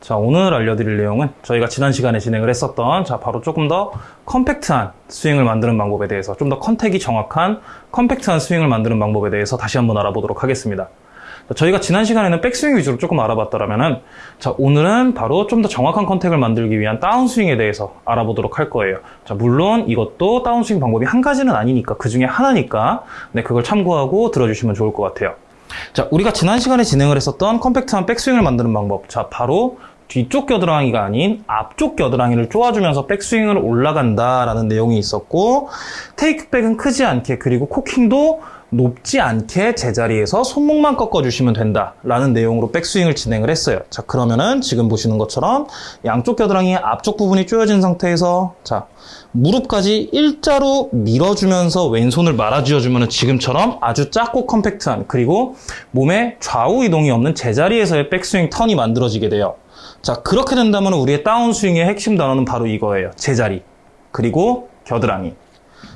자, 오늘 알려드릴 내용은 저희가 지난 시간에 진행을 했었던 자, 바로 조금 더 compact한 스윙을 만드는 방법에 대해서 좀 더 contact이 정확한 compact한 스윙을 만드는 방법에 대해서 다시 한번 알아보도록 하겠습니다. 자, 저희가 지난 시간에는 백스윙 위주로 조금 알아봤더라면은 자, 오늘은 바로 좀 더 정확한 contact을 만들기 위한 다운스윙에 대해서 알아보도록 할 거예요. 자, 물론 이것도 다운스윙 방법이 한 가지는 아니니까 그 중에 하나니까 네, 그걸 참고하고 들어주시면 좋을 것 같아요. 자, 우리가 지난 시간에 진행을 했었던 컴팩트한 백스윙을 만드는 방법. 자, 바로 뒤쪽 겨드랑이가 아닌 앞쪽 겨드랑이를 쪼아주면서 백스윙을 올라간다라는 내용이 있었고 테이크백은 크지 않게 그리고 코킹도 높지 않게 제자리에서 손목만 꺾어주시면 된다 라는 내용으로 백스윙을 진행을 했어요. 자 그러면은 지금 보시는 것처럼 양쪽 겨드랑이 앞쪽 부분이 쪼여진 상태에서 자 무릎까지 일자로 밀어주면서 왼손을 말아쥐어주면 지금처럼 아주 작고 컴팩트한 그리고 몸에 좌우 이동이 없는 제자리에서의 백스윙 턴이 만들어지게 돼요. 자 그렇게 된다면 우리의 다운스윙의 핵심 단어는 바로 이거예요. 제자리 그리고 겨드랑이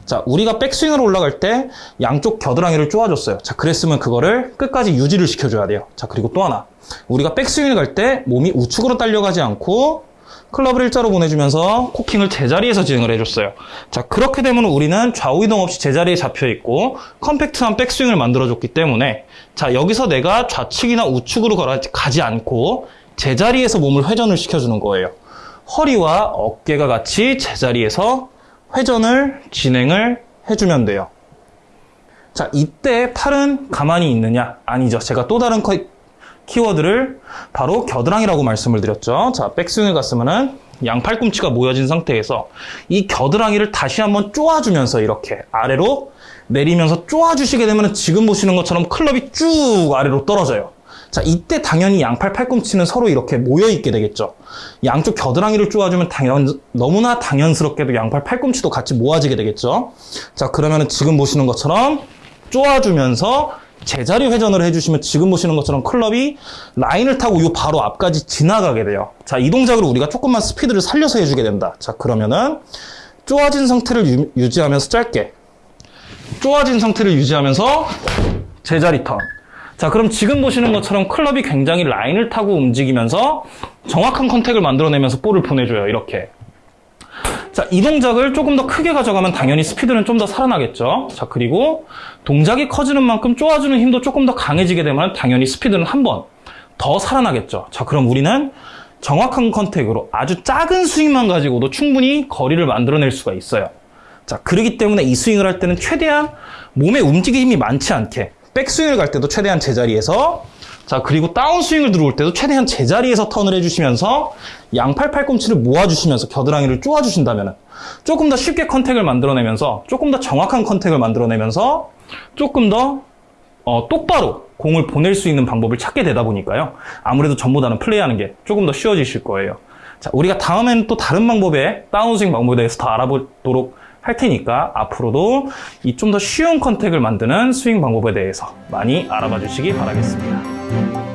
자, 우리가 백스윙으로 올라갈 때 양쪽 겨드랑이를 쪼아줬어요. 자, 그랬으면 그거를 끝까지 유지를 시켜줘야 돼요. 자, 그리고 또 하나. 우리가 백스윙을 갈 때 몸이 우측으로 딸려가지 않고 클럽을 일자로 보내주면서 코킹을 제자리에서 진행을 해줬어요. 자, 그렇게 되면 우리는 좌우 이동 없이 제자리에 잡혀있고 컴팩트한 백스윙을 만들어줬기 때문에 자, 여기서 내가 좌측이나 우측으로 가지 않고 제자리에서 몸을 회전을 시켜주는 거예요. 허리와 어깨가 같이 제자리에서 회전을 진행을 해주면 돼요. 자, 이때 팔은 가만히 있느냐? 아니죠. 제가 또 다른 키워드를 바로 겨드랑이라고 말씀을 드렸죠. 자, 백스윙을 갔으면은 양 팔꿈치가 모여진 상태에서 이 겨드랑이를 다시 한번 쪼아주면서 이렇게 아래로 내리면서 쪼아주시게 되면 지금 보시는 것처럼 클럽이 쭉 아래로 떨어져요. 자, 이때 당연히 양팔 팔꿈치는 서로 이렇게 모여있게 되겠죠. 양쪽 겨드랑이를 쪼아주면 당연, 너무나 당연스럽게도 양팔 팔꿈치도 같이 모아지게 되겠죠. 자, 그러면은 지금 보시는 것처럼 쪼아주면서 제자리 회전을 해주시면 지금 보시는 것처럼 클럽이 라인을 타고 요 바로 앞까지 지나가게 돼요. 자, 이 동작으로 우리가 조금만 스피드를 살려서 해주게 된다. 자, 그러면은 쪼아진 상태를 유, 지하면서 짧게 쪼아진 상태를 유지하면서 제자리 턴 자, 그럼 지금 보시는 것처럼 클럽이 굉장히 라인을 타고 움직이면서 정확한 contact을 만들어내면서 볼을 보내줘요. 이렇게. 자, 이 동작을 조금 더 크게 가져가면 당연히 스피드는 좀 더 살아나겠죠. 자, 그리고 동작이 커지는 만큼 쪼아주는 힘도 조금 더 강해지게 되면 당연히 스피드는 한 번 더 살아나겠죠. 자, 그럼 우리는 정확한 contact으로 아주 작은 스윙만 가지고도 충분히 거리를 만들어낼 수가 있어요. 자, 그러기 때문에 이 스윙을 할 때는 최대한 몸의 움직임이 많지 않게 백스윙을 갈 때도 최대한 제자리에서 자 그리고 다운스윙을 들어올 때도 최대한 제자리에서 턴을 해주시면서 양팔 팔꿈치를 모아주시면서 겨드랑이를 쪼아주신다면 조금 더 쉽게 contact을 만들어내면서 조금 더 정확한 contact을 만들어내면서 조금 더 어, 똑바로 공을 보낼 수 있는 방법을 찾게 되다 보니까요. 아무래도 전보다는 플레이하는 게 조금 더 쉬워지실 거예요. 자 우리가 다음에는 또 다른 방법의 다운스윙 방법에 대해서 더 알아보도록 할 테니까 앞으로도 이 좀 더 쉬운 컨택을 만드는 스윙 방법에 대해서 많이 알아봐 주시기 바라겠습니다.